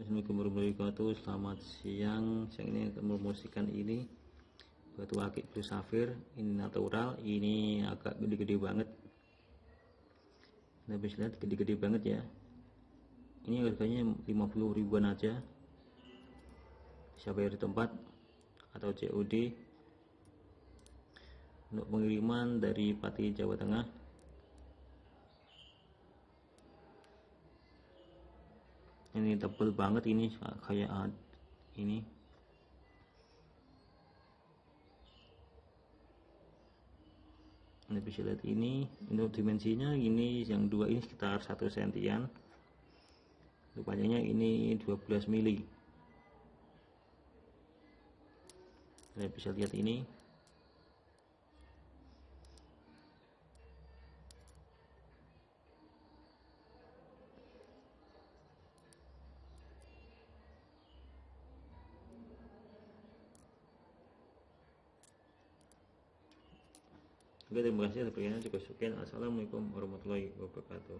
Assalamualaikum warahmatullahi wabarakatuh Selamat siang. Siang ini mempromosikan ini. Batu akik blue safir Ini natural. Ini agak gede-gede banget. Kita bisa lihat gede-gede banget ya. Ini harganya 50 ribuan aja. Bisa bayar di tempat Atau COD Untuk pengiriman dari Pati Jawa Tengah ini tebel banget ini kayak ini. Anda bisa lihat ini untuk dimensinya ini yang dua ini sekitar satu sentian. Untuk panjangnya ini 12 mili. Anda bisa lihat ini Oke terima kasih sepertinya cukup sekian. Assalamualaikum warahmatullahi wabarakatuh